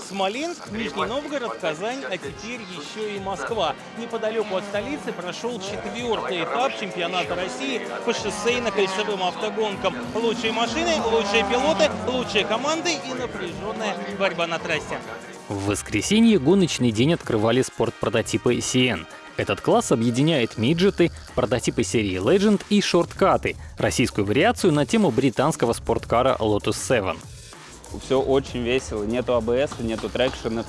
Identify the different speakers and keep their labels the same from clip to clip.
Speaker 1: Смоленск, Нижний Новгород, Казань, а теперь еще и Москва. Неподалеку от столицы прошел четвертый этап чемпионата России по шоссейно-кольцевым автогонкам. Лучшие машины, лучшие пилоты, лучшие команды и напряженная борьба на трассе.
Speaker 2: В воскресенье гоночный день открывали спортпрототипы CN. Этот класс объединяет миджеты, прототипы серии Legend и шорткаты, российскую вариацию на тему британского спорткара Lotus 7.
Speaker 3: Все очень весело, нету АБС, нету трекшена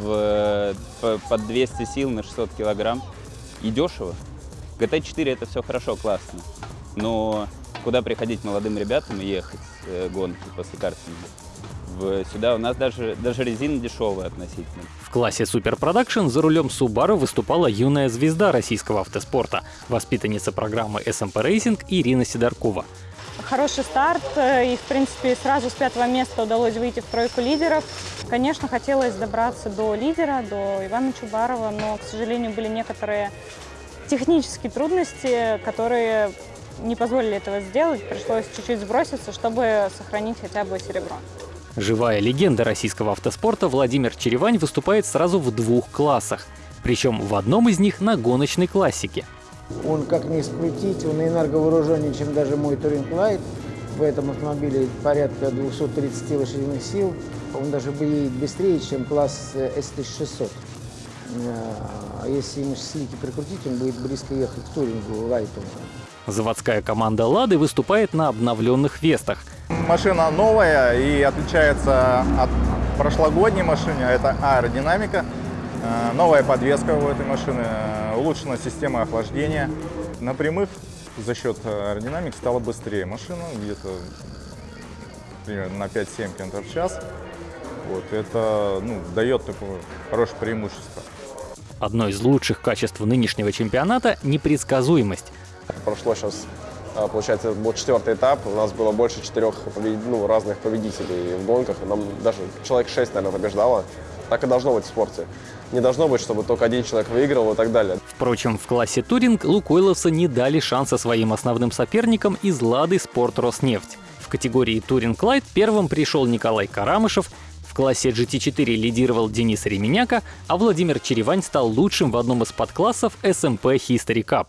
Speaker 3: в, по- под 200 сил на 600 килограмм. И дешево. GT4 это все хорошо, классно. Но куда приходить молодым ребятам и ехать э, гонки после картинга? В- Сюда у нас даже, даже резина дешевая относительно.
Speaker 2: В классе Super Production за рулем Subaru выступала юная звезда российского автоспорта, воспитанница программы SMP Racing Ирина Сидоркова.
Speaker 4: Хороший старт, э, и, в принципе, сразу с пятого места удалось выйти в тройку лидеров. Конечно, хотелось добраться до лидера, до Ивана Чубарова, но, к сожалению, были некоторые технические трудности, которые не позволили этого сделать. Пришлось чуть-чуть сброситься, чтобы сохранить хотя бы серебро.
Speaker 2: Живая легенда российского автоспорта Владимир Черевань выступает сразу в двух классах. Причем в одном из них на гоночной классике.
Speaker 5: Он, как ни скрутить, он энерговооруженнее, чем даже мой Touring Light. В этом автомобиле порядка 230 лошадиных сил. Он даже едет быстрее, чем класс э, S1600. А если ему слики прикрутить, он будет близко ехать к Турингу Лайту.
Speaker 2: Заводская команда «Лады» выступает на обновленных «Вестах».
Speaker 6: Машина новая и отличается от прошлогодней машины. Это аэродинамика, э, новая подвеска у этой машины, э, улучшена система охлаждения. На прямых за счет аэродинамики стала быстрее машина, где-то примерно на 5-7 км в час. Вот, это ну, дает такое хорошее преимущество.
Speaker 2: Одно из лучших качеств нынешнего чемпионата – непредсказуемость.
Speaker 7: Прошло сейчас, получается, был четвертый этап. У нас было больше четырех ну, разных победителей в гонках. Нам даже человек шесть, наверное, побеждало. Так и должно быть в спорте. Не должно быть, чтобы только один человек выиграл и так далее.
Speaker 2: Впрочем, в классе «Туринг» Лукойловцы не дали шанса своим основным соперникам из «Лады Спорт Роснефть». В категории «Туринг Лайт» первым пришел Николай Карамышев, в классе GT4 лидировал Денис Ременяка, а Владимир Черевань стал лучшим в одном из подклассов SMP History Cup.